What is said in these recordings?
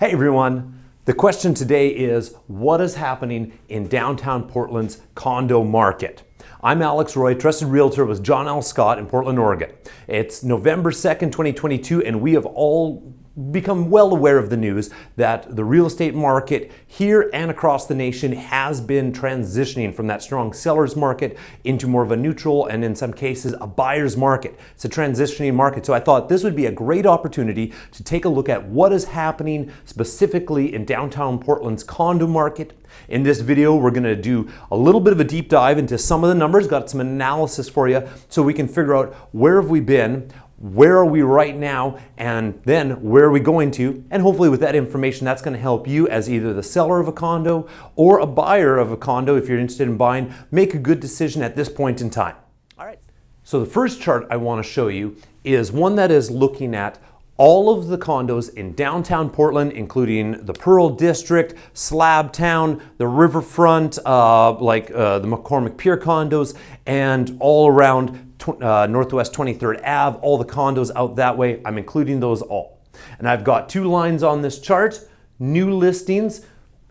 Hey everyone! The question today is what is happening in downtown Portland's condo market? I'm Alex Roy, trusted realtor with John L. Scott in Portland, Oregon. It's November 2nd, 2022, and we have all become well aware of the news that the real estate market here and across the nation has been transitioning from that strong seller's market into more of a neutral and in some cases a buyer's market. It's a transitioning market. So I thought this would be a great opportunity to take a look at what is happening specifically in downtown Portland's condo market. In this video, we're gonna do a little bit of a deep dive into some of the numbers, got some analysis for you so we can figure out where have we been, where are we right now, and then where are we going to? And hopefully with that information, that's gonna help you as either the seller of a condo or a buyer of a condo, if you're interested in buying, make a good decision at this point in time. All right. So the first chart I wanna show you is one that is looking at all of the condos in downtown Portland, including the Pearl District, Slabtown, the Riverfront, uh, like uh, the McCormick Pier condos, and all around uh, Northwest 23rd Ave, all the condos out that way. I'm including those all. And I've got two lines on this chart, new listings,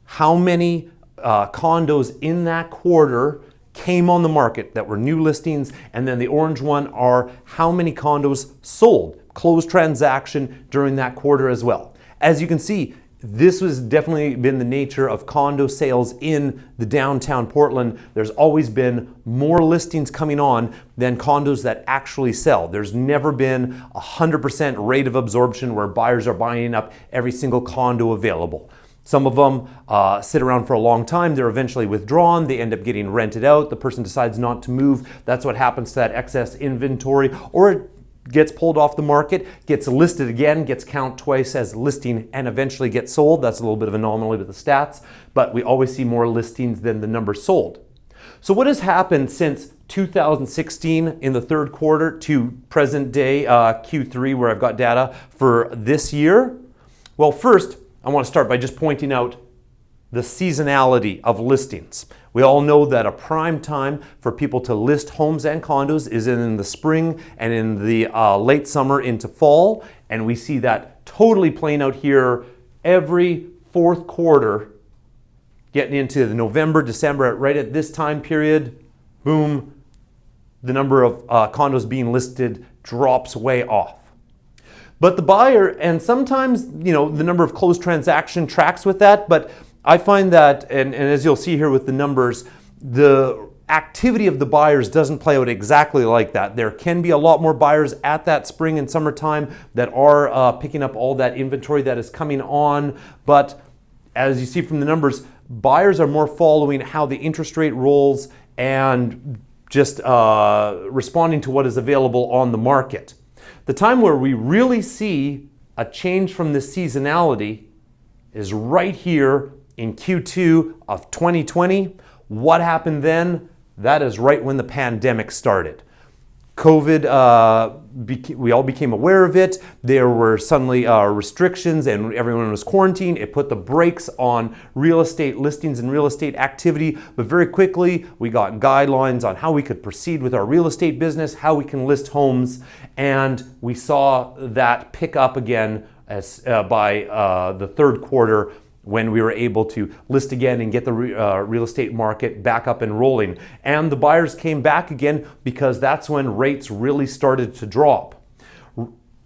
how many uh, condos in that quarter came on the market that were new listings, and then the orange one are how many condos sold, closed transaction during that quarter as well. As you can see, this has definitely been the nature of condo sales in the downtown Portland. There's always been more listings coming on than condos that actually sell. There's never been a 100% rate of absorption where buyers are buying up every single condo available. Some of them uh, sit around for a long time. They're eventually withdrawn. They end up getting rented out. The person decides not to move. That's what happens to that excess inventory. Or gets pulled off the market, gets listed again, gets count twice as listing and eventually gets sold. That's a little bit of an anomaly with the stats, but we always see more listings than the number sold. So what has happened since 2016 in the third quarter to present day uh, Q3 where I've got data for this year? Well, first, I want to start by just pointing out the seasonality of listings. We all know that a prime time for people to list homes and condos is in the spring and in the uh, late summer into fall. And we see that totally playing out here every fourth quarter, getting into the November, December, right at this time period, boom, the number of uh, condos being listed drops way off. But the buyer, and sometimes, you know, the number of closed transaction tracks with that, but I find that, and, and as you'll see here with the numbers, the activity of the buyers doesn't play out exactly like that. There can be a lot more buyers at that spring and summertime that are uh, picking up all that inventory that is coming on. But as you see from the numbers, buyers are more following how the interest rate rolls and just uh, responding to what is available on the market. The time where we really see a change from the seasonality is right here in Q2 of 2020. What happened then? That is right when the pandemic started. COVID, uh, we all became aware of it. There were suddenly uh, restrictions and everyone was quarantined. It put the brakes on real estate listings and real estate activity. But very quickly, we got guidelines on how we could proceed with our real estate business, how we can list homes. And we saw that pick up again as, uh, by uh, the third quarter when we were able to list again and get the re, uh, real estate market back up and rolling. And the buyers came back again because that's when rates really started to drop.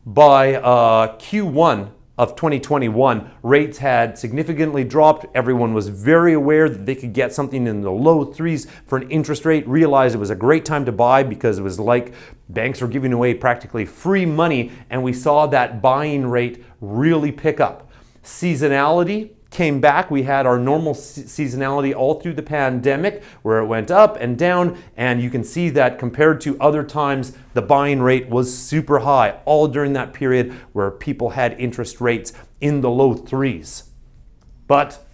By uh, Q1 of 2021, rates had significantly dropped. Everyone was very aware that they could get something in the low threes for an interest rate, realized it was a great time to buy because it was like banks were giving away practically free money, and we saw that buying rate really pick up. Seasonality came back. We had our normal seasonality all through the pandemic where it went up and down. And you can see that compared to other times, the buying rate was super high all during that period where people had interest rates in the low threes. But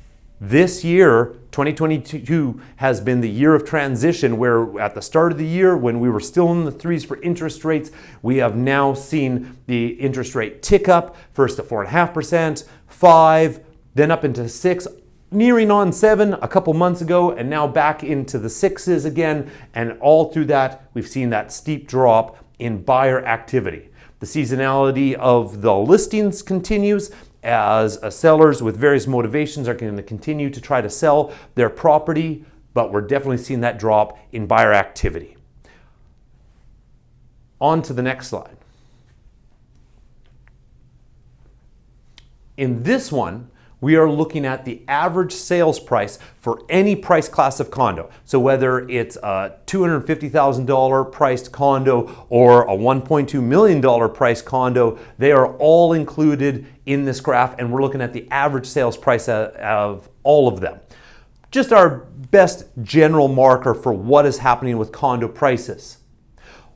this year, 2022, has been the year of transition where at the start of the year, when we were still in the threes for interest rates, we have now seen the interest rate tick up, first to 4.5%, 5 then up into six, nearing on seven a couple months ago, and now back into the sixes again. And all through that, we've seen that steep drop in buyer activity. The seasonality of the listings continues, as uh, sellers with various motivations are going to continue to try to sell their property, but we're definitely seeing that drop in buyer activity. On to the next slide. In this one, we are looking at the average sales price for any price class of condo. So whether it's a $250,000 priced condo or a $1.2 million priced condo, they are all included in this graph and we're looking at the average sales price of all of them. Just our best general marker for what is happening with condo prices.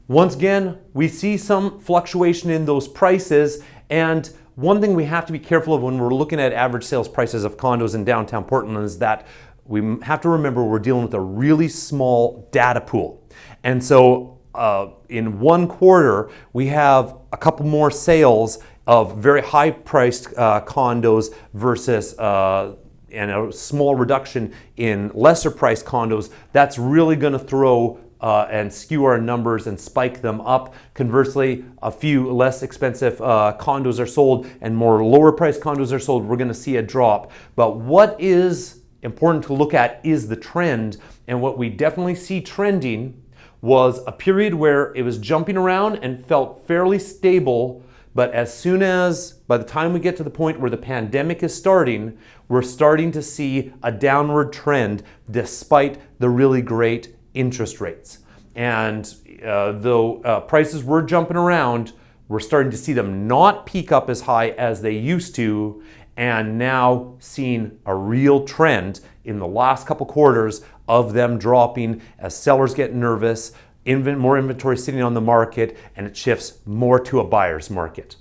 Once again, we see some fluctuation in those prices and one thing we have to be careful of when we're looking at average sales prices of condos in downtown Portland is that we have to remember we're dealing with a really small data pool. And so uh, in one quarter, we have a couple more sales of very high priced uh, condos versus uh, and a small reduction in lesser priced condos. That's really going to throw uh, and skew our numbers and spike them up. Conversely, a few less expensive uh, condos are sold and more lower priced condos are sold, we're gonna see a drop. But what is important to look at is the trend. And what we definitely see trending was a period where it was jumping around and felt fairly stable. But as soon as, by the time we get to the point where the pandemic is starting, we're starting to see a downward trend despite the really great interest rates. And uh, though uh, prices were jumping around, we're starting to see them not peak up as high as they used to, and now seeing a real trend in the last couple quarters of them dropping as sellers get nervous, more inventory sitting on the market, and it shifts more to a buyer's market.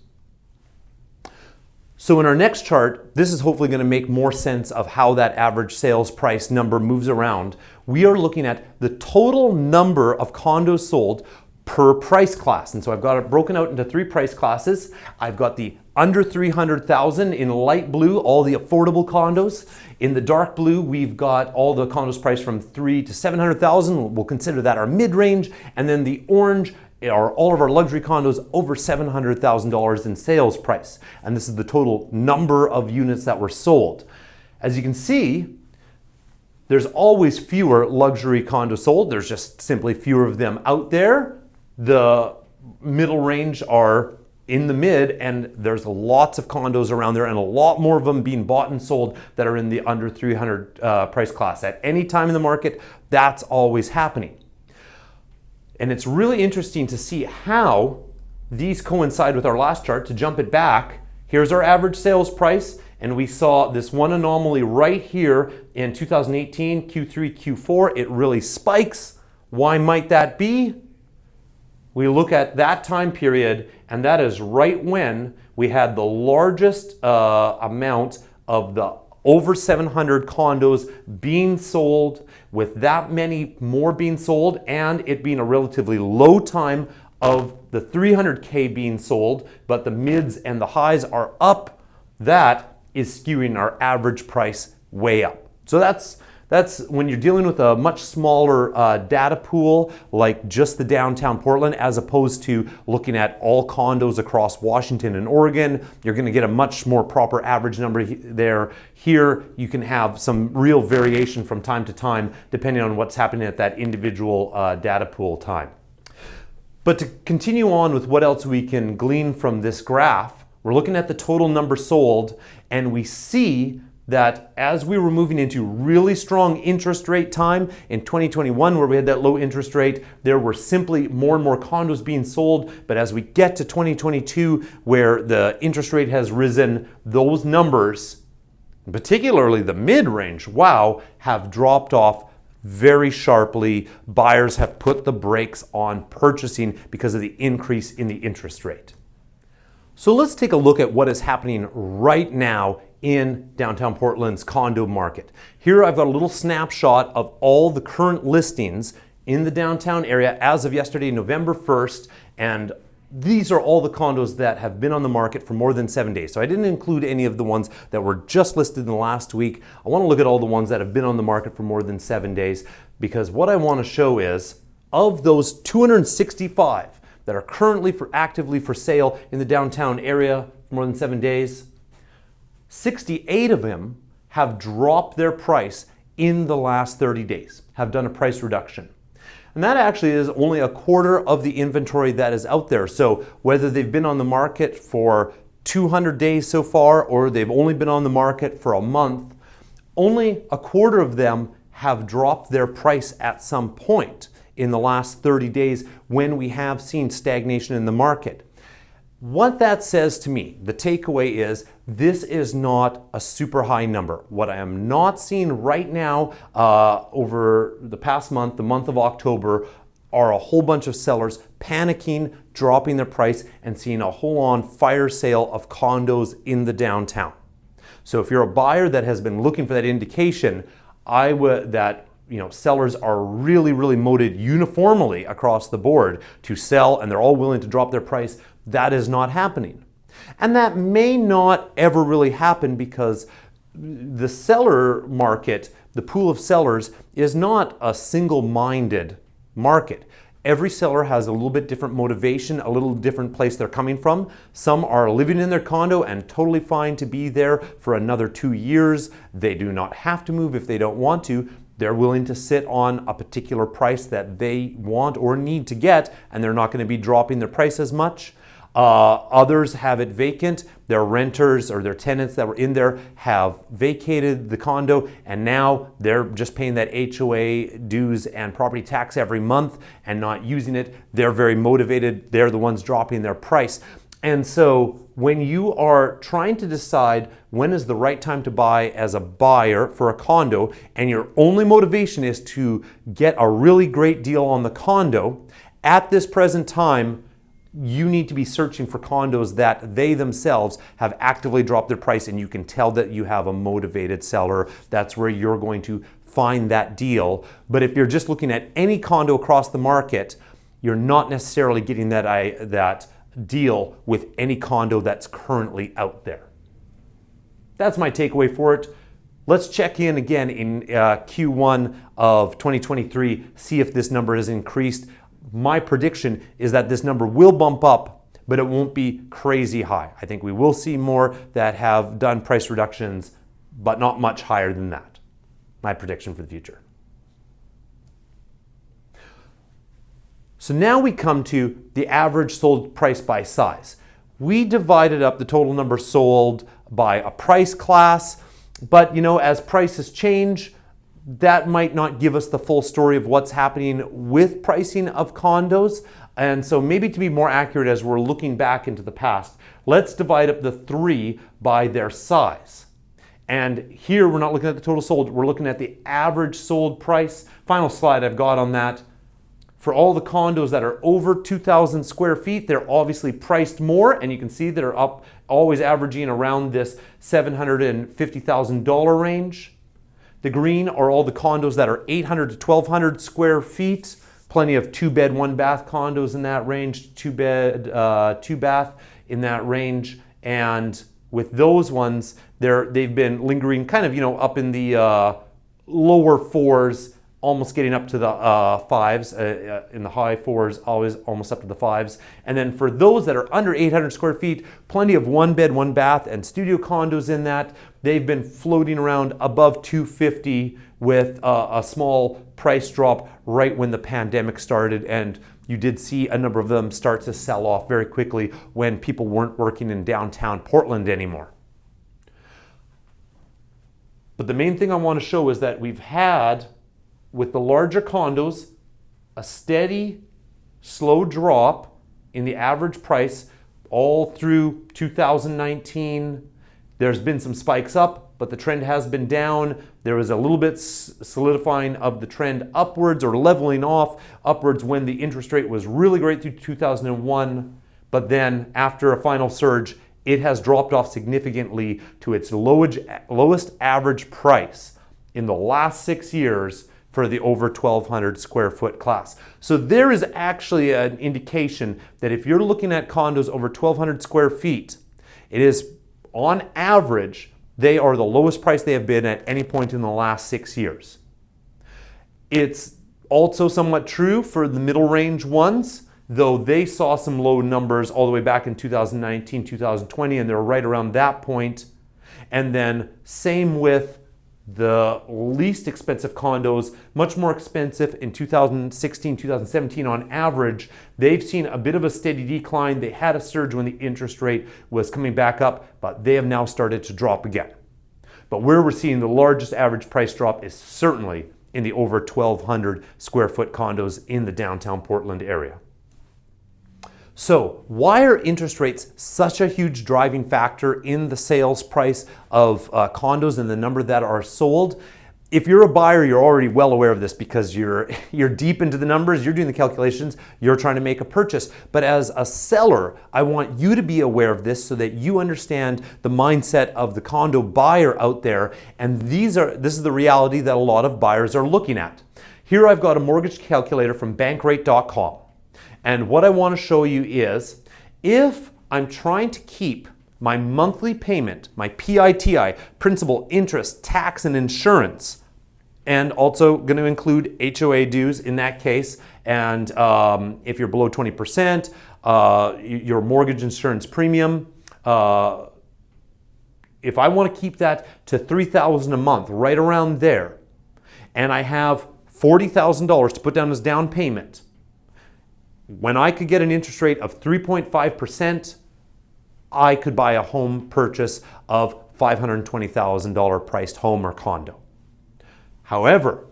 So in our next chart, this is hopefully going to make more sense of how that average sales price number moves around. We are looking at the total number of condos sold per price class. And so I've got it broken out into three price classes. I've got the under 300,000 in light blue, all the affordable condos. In the dark blue, we've got all the condos priced from three to 700,000. We'll consider that our mid-range. And then the orange are all of our luxury condos over $700,000 in sales price. And this is the total number of units that were sold. As you can see, there's always fewer luxury condos sold. There's just simply fewer of them out there. The middle range are in the mid and there's lots of condos around there and a lot more of them being bought and sold that are in the under 300 uh, price class. At any time in the market, that's always happening. And it's really interesting to see how these coincide with our last chart. To jump it back, here's our average sales price. And we saw this one anomaly right here in 2018, Q3, Q4. It really spikes. Why might that be? We look at that time period, and that is right when we had the largest uh, amount of the over 700 condos being sold with that many more being sold and it being a relatively low time of the 300K being sold, but the mids and the highs are up, that is skewing our average price way up. So that's that's when you're dealing with a much smaller uh, data pool, like just the downtown Portland, as opposed to looking at all condos across Washington and Oregon. You're going to get a much more proper average number there. Here, you can have some real variation from time to time, depending on what's happening at that individual uh, data pool time. But to continue on with what else we can glean from this graph, we're looking at the total number sold, and we see that as we were moving into really strong interest rate time in 2021 where we had that low interest rate there were simply more and more condos being sold. But as we get to 2022 where the interest rate has risen those numbers particularly the mid-range wow have dropped off very sharply. Buyers have put the brakes on purchasing because of the increase in the interest rate. So let's take a look at what is happening right now in downtown Portland's condo market. Here I've got a little snapshot of all the current listings in the downtown area as of yesterday, November 1st, and these are all the condos that have been on the market for more than seven days. So I didn't include any of the ones that were just listed in the last week. I wanna look at all the ones that have been on the market for more than seven days because what I wanna show is of those 265 that are currently for actively for sale in the downtown area for more than seven days, 68 of them have dropped their price in the last 30 days, have done a price reduction. And that actually is only a quarter of the inventory that is out there. So whether they've been on the market for 200 days so far or they've only been on the market for a month, only a quarter of them have dropped their price at some point in the last 30 days when we have seen stagnation in the market. What that says to me, the takeaway is this is not a super high number. What I am not seeing right now uh, over the past month, the month of October, are a whole bunch of sellers panicking, dropping their price, and seeing a whole on fire sale of condos in the downtown. So if you're a buyer that has been looking for that indication, I would that you know, sellers are really, really motivated uniformly across the board to sell and they're all willing to drop their price. That is not happening. And that may not ever really happen because the seller market, the pool of sellers, is not a single-minded market. Every seller has a little bit different motivation, a little different place they're coming from. Some are living in their condo and totally fine to be there for another two years. They do not have to move if they don't want to. They're willing to sit on a particular price that they want or need to get, and they're not going to be dropping their price as much. Uh, others have it vacant. Their renters or their tenants that were in there have vacated the condo and now they're just paying that HOA dues and property tax every month and not using it. They're very motivated. They're the ones dropping their price. And so when you are trying to decide when is the right time to buy as a buyer for a condo and your only motivation is to get a really great deal on the condo, at this present time, you need to be searching for condos that they themselves have actively dropped their price and you can tell that you have a motivated seller. That's where you're going to find that deal. But if you're just looking at any condo across the market, you're not necessarily getting that, I, that deal with any condo that's currently out there. That's my takeaway for it. Let's check in again in uh, Q1 of 2023, see if this number has increased. My prediction is that this number will bump up, but it won't be crazy high. I think we will see more that have done price reductions, but not much higher than that. My prediction for the future. So now we come to the average sold price by size. We divided up the total number sold by a price class, but you know, as prices change, that might not give us the full story of what's happening with pricing of condos. And so maybe to be more accurate as we're looking back into the past, let's divide up the three by their size. And here we're not looking at the total sold, we're looking at the average sold price. Final slide I've got on that. For all the condos that are over 2,000 square feet, they're obviously priced more, and you can see they're up, always averaging around this $750,000 range. The green are all the condos that are 800 to 1,200 square feet. Plenty of two bed, one bath condos in that range, two bed, uh, two bath in that range. And with those ones, they're, they've been lingering kind of, you know, up in the uh, lower fours almost getting up to the uh, fives, uh, uh, in the high fours, always almost up to the fives. And then for those that are under 800 square feet, plenty of one bed, one bath and studio condos in that. They've been floating around above 250 with uh, a small price drop right when the pandemic started. And you did see a number of them start to sell off very quickly when people weren't working in downtown Portland anymore. But the main thing I want to show is that we've had with the larger condos, a steady, slow drop in the average price all through 2019. There's been some spikes up, but the trend has been down. There was a little bit solidifying of the trend upwards or leveling off upwards when the interest rate was really great through 2001. But then after a final surge, it has dropped off significantly to its lowest average price in the last six years for the over 1200 square foot class. So there is actually an indication that if you're looking at condos over 1200 square feet, it is on average, they are the lowest price they have been at any point in the last six years. It's also somewhat true for the middle range ones, though they saw some low numbers all the way back in 2019, 2020, and they're right around that point. And then same with the least expensive condos, much more expensive in 2016, 2017 on average. They've seen a bit of a steady decline. They had a surge when the interest rate was coming back up, but they have now started to drop again. But where we're seeing the largest average price drop is certainly in the over 1,200 square foot condos in the downtown Portland area. So why are interest rates such a huge driving factor in the sales price of uh, condos and the number that are sold? If you're a buyer, you're already well aware of this because you're, you're deep into the numbers, you're doing the calculations, you're trying to make a purchase. But as a seller, I want you to be aware of this so that you understand the mindset of the condo buyer out there. And these are, this is the reality that a lot of buyers are looking at. Here I've got a mortgage calculator from bankrate.com. And what I want to show you is if I'm trying to keep my monthly payment, my PITI, principal, interest, tax, and insurance, and also going to include HOA dues in that case. And um, if you're below 20%, uh, your mortgage insurance premium, uh, if I want to keep that to 3000 a month, right around there, and I have $40,000 to put down as down payment, when I could get an interest rate of 3.5%, I could buy a home purchase of $520,000 priced home or condo. However,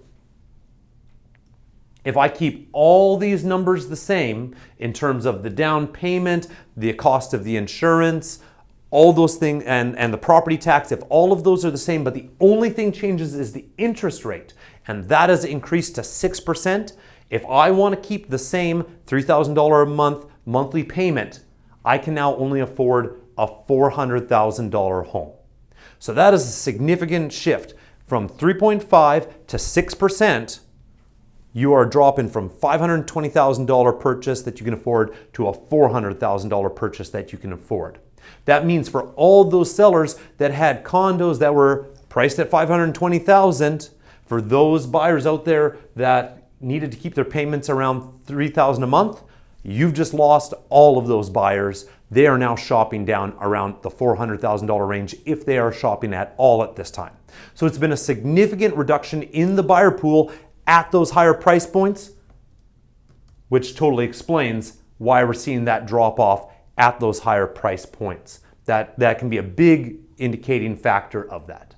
if I keep all these numbers the same in terms of the down payment, the cost of the insurance, all those things, and, and the property tax, if all of those are the same, but the only thing changes is the interest rate, and that has increased to 6%, if I want to keep the same $3,000 a month monthly payment, I can now only afford a $400,000 home. So that is a significant shift from 3.5 to 6%. You are dropping from $520,000 purchase that you can afford to a $400,000 purchase that you can afford. That means for all those sellers that had condos that were priced at 520,000, for those buyers out there that needed to keep their payments around 3000 a month, you've just lost all of those buyers. They are now shopping down around the $400,000 range if they are shopping at all at this time. So it's been a significant reduction in the buyer pool at those higher price points, which totally explains why we're seeing that drop off at those higher price points. That, that can be a big indicating factor of that.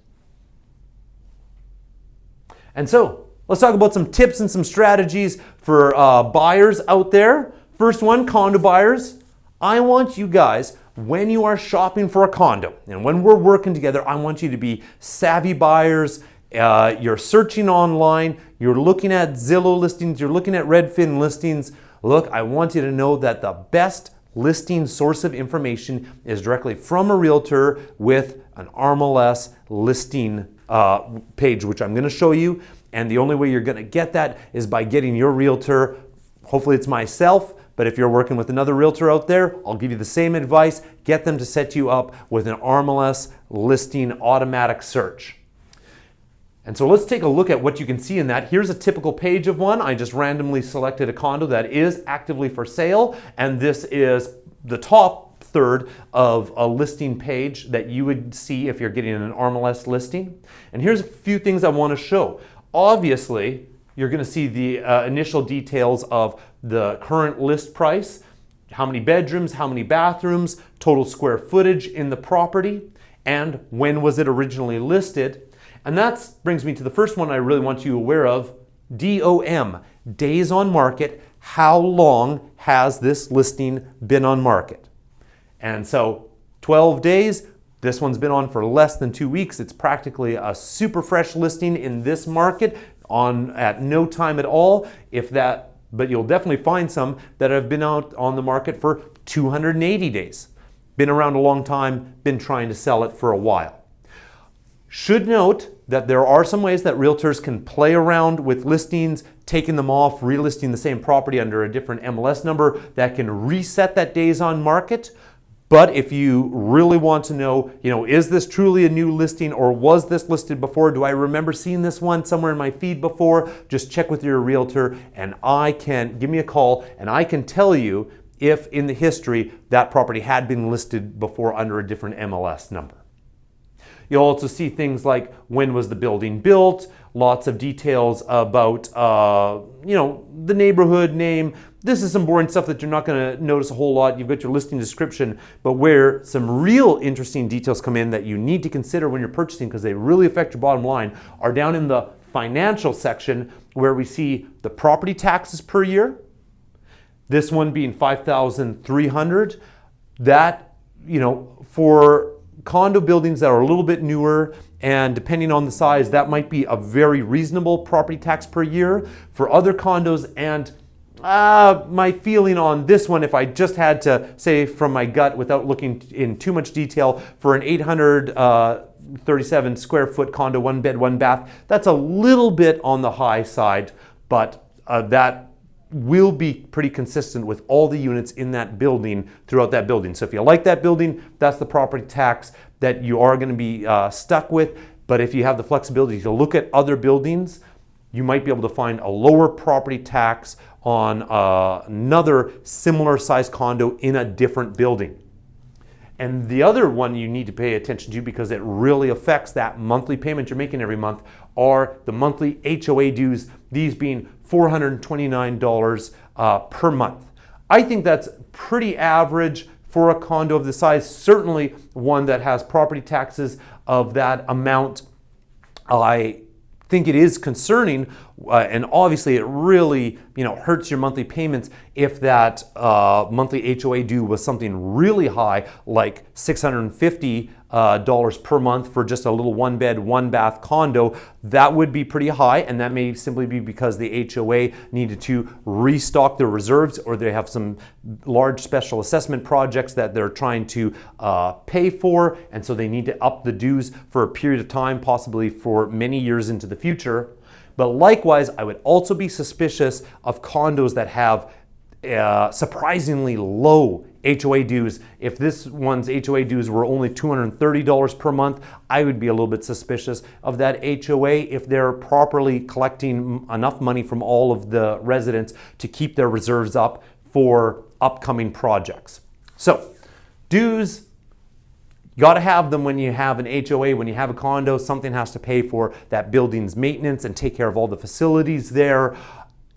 And so Let's talk about some tips and some strategies for uh, buyers out there. First one, condo buyers. I want you guys, when you are shopping for a condo and when we're working together, I want you to be savvy buyers. Uh, you're searching online, you're looking at Zillow listings, you're looking at Redfin listings. Look, I want you to know that the best listing source of information is directly from a realtor with an RMLS listing uh, page, which I'm going to show you. And the only way you're to get that is by getting your realtor, hopefully it's myself, but if you're working with another realtor out there, I'll give you the same advice. Get them to set you up with an RMLS listing automatic search. And so let's take a look at what you can see in that. Here's a typical page of one. I just randomly selected a condo that is actively for sale, and this is the top third of a listing page that you would see if you're getting an RMLS listing. And here's a few things I want to show. Obviously, you're going to see the uh, initial details of the current list price, how many bedrooms, how many bathrooms, total square footage in the property, and when was it originally listed. And that brings me to the first one I really want you aware of, DOM, days on market. How long has this listing been on market? And so 12 days, this one's been on for less than two weeks. It's practically a super fresh listing in this market on at no time at all. If that, but you'll definitely find some that have been out on the market for 280 days. Been around a long time, been trying to sell it for a while. Should note that there are some ways that realtors can play around with listings, taking them off, relisting the same property under a different MLS number that can reset that days on market. But if you really want to know, you know, is this truly a new listing or was this listed before? Do I remember seeing this one somewhere in my feed before? Just check with your realtor and I can, give me a call and I can tell you if in the history that property had been listed before under a different MLS number. You'll also see things like when was the building built, lots of details about, uh, you know, the neighborhood name. This is some boring stuff that you're not going to notice a whole lot. You've got your listing description, but where some real interesting details come in that you need to consider when you're purchasing because they really affect your bottom line are down in the financial section where we see the property taxes per year. This one being 5,300. That, you know, for condo buildings that are a little bit newer and depending on the size, that might be a very reasonable property tax per year. For other condos and uh, my feeling on this one, if I just had to say from my gut without looking in too much detail, for an 837 uh, square foot condo, one bed, one bath, that's a little bit on the high side, but uh, that will be pretty consistent with all the units in that building throughout that building. So if you like that building, that's the property tax that you are going to be uh, stuck with. But if you have the flexibility to look at other buildings, you might be able to find a lower property tax on uh, another similar size condo in a different building. And the other one you need to pay attention to because it really affects that monthly payment you're making every month are the monthly HOA dues, these being $429 uh, per month. I think that's pretty average for a condo of the size, certainly one that has property taxes of that amount. I think it is concerning, uh, and obviously it really you know hurts your monthly payments if that uh, monthly HOA due was something really high, like 650 uh, dollars per month for just a little one bed, one bath condo, that would be pretty high. And that may simply be because the HOA needed to restock their reserves or they have some large special assessment projects that they're trying to uh, pay for. And so they need to up the dues for a period of time, possibly for many years into the future. But likewise, I would also be suspicious of condos that have uh, surprisingly low HOA dues. If this one's HOA dues were only $230 per month, I would be a little bit suspicious of that HOA if they're properly collecting enough money from all of the residents to keep their reserves up for upcoming projects. So, dues, you got to have them when you have an HOA, when you have a condo, something has to pay for that building's maintenance and take care of all the facilities there.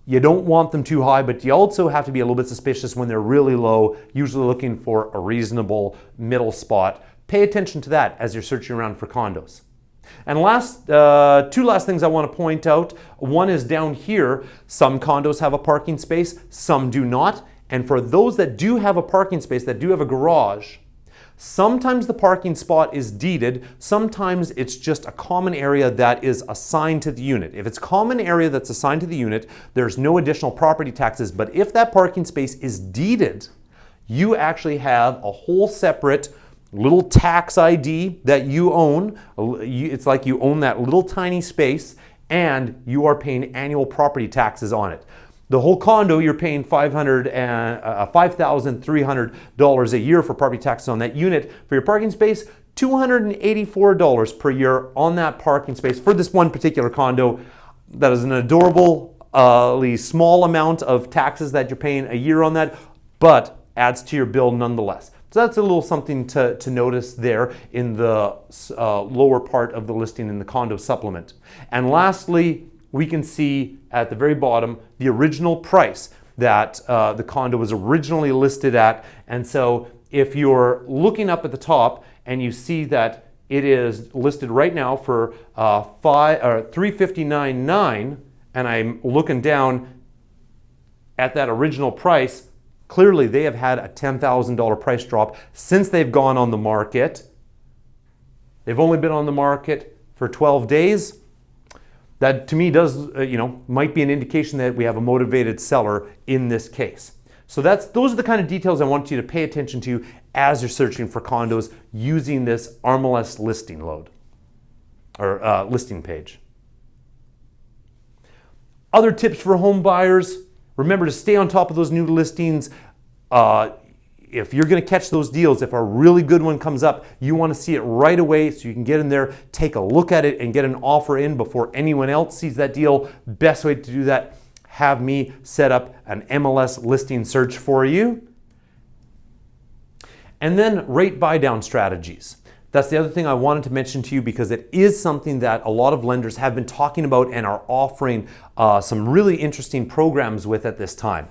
You don't want them too high, but you also have to be a little bit suspicious when they're really low, usually looking for a reasonable middle spot. Pay attention to that as you're searching around for condos. And last, uh, two last things I want to point out. One is down here, some condos have a parking space, some do not. And for those that do have a parking space, that do have a garage, Sometimes the parking spot is deeded, sometimes it's just a common area that is assigned to the unit. If it's common area that's assigned to the unit, there's no additional property taxes, but if that parking space is deeded, you actually have a whole separate little tax ID that you own. It's like you own that little tiny space and you are paying annual property taxes on it. The whole condo, you're paying $500 uh, $5,300 a year for property taxes on that unit. For your parking space, $284 per year on that parking space for this one particular condo. That is an adorably uh, small amount of taxes that you're paying a year on that, but adds to your bill nonetheless. So that's a little something to, to notice there in the uh, lower part of the listing in the condo supplement. And lastly, we can see at the very bottom the original price that uh, the condo was originally listed at. And so if you're looking up at the top and you see that it is listed right now for uh, five or 359.9, and I'm looking down at that original price, clearly they have had a $10,000 price drop since they've gone on the market. They've only been on the market for 12 days that to me does, uh, you know, might be an indication that we have a motivated seller in this case. So that's those are the kind of details I want you to pay attention to as you're searching for condos using this RMLS listing load or uh, listing page. Other tips for home buyers, remember to stay on top of those new listings. Uh, if you're going to catch those deals, if a really good one comes up, you want to see it right away so you can get in there, take a look at it, and get an offer in before anyone else sees that deal. Best way to do that, have me set up an MLS listing search for you. And then rate buy down strategies. That's the other thing I wanted to mention to you because it is something that a lot of lenders have been talking about and are offering uh, some really interesting programs with at this time.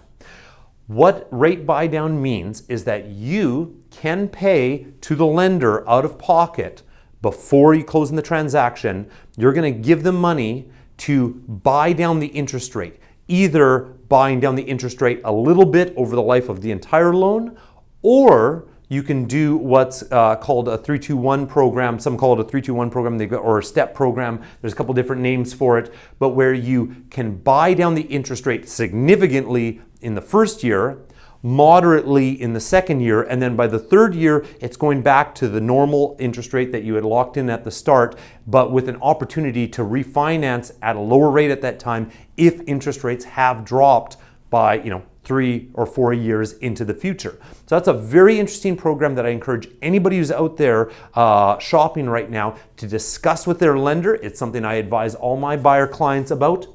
What rate buy down means is that you can pay to the lender out of pocket before you close in the transaction. You're going to give them money to buy down the interest rate, either buying down the interest rate a little bit over the life of the entire loan or you can do what's uh, called a 321 program. Some call it a 321 program or a step program. There's a couple different names for it, but where you can buy down the interest rate significantly in the first year, moderately in the second year, and then by the third year, it's going back to the normal interest rate that you had locked in at the start, but with an opportunity to refinance at a lower rate at that time if interest rates have dropped by, you know, three or four years into the future. So that's a very interesting program that I encourage anybody who's out there uh, shopping right now to discuss with their lender. It's something I advise all my buyer clients about,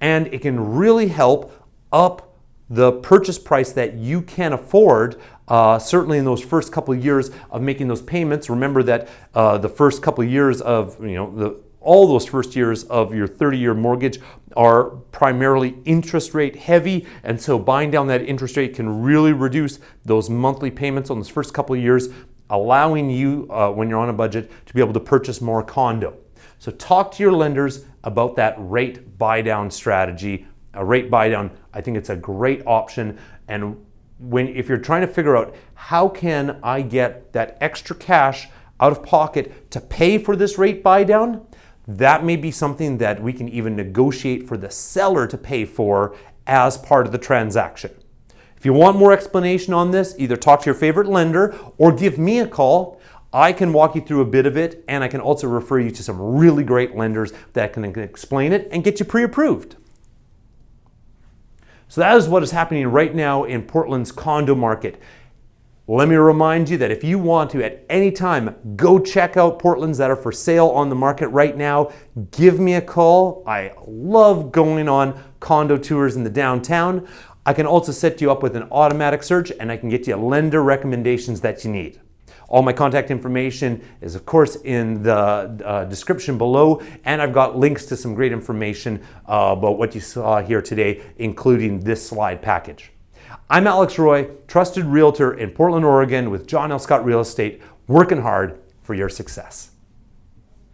and it can really help up the purchase price that you can afford uh, certainly in those first couple of years of making those payments. Remember that uh, the first couple of years of, you know, the all those first years of your 30-year mortgage are primarily interest rate heavy and so buying down that interest rate can really reduce those monthly payments on those first couple of years allowing you uh, when you're on a budget to be able to purchase more condo. So talk to your lenders about that rate buy down strategy. A rate buy down, I think it's a great option and when if you're trying to figure out how can I get that extra cash out of pocket to pay for this rate buy down, that may be something that we can even negotiate for the seller to pay for as part of the transaction. If you want more explanation on this, either talk to your favorite lender or give me a call. I can walk you through a bit of it and I can also refer you to some really great lenders that can explain it and get you pre-approved. So that is what is happening right now in Portland's condo market. Let me remind you that if you want to at any time go check out Portlands that are for sale on the market right now, give me a call. I love going on condo tours in the downtown. I can also set you up with an automatic search and I can get you lender recommendations that you need. All my contact information is of course in the uh, description below and I've got links to some great information uh, about what you saw here today, including this slide package. I'm Alex Roy, trusted realtor in Portland, Oregon with John L. Scott Real Estate, working hard for your success.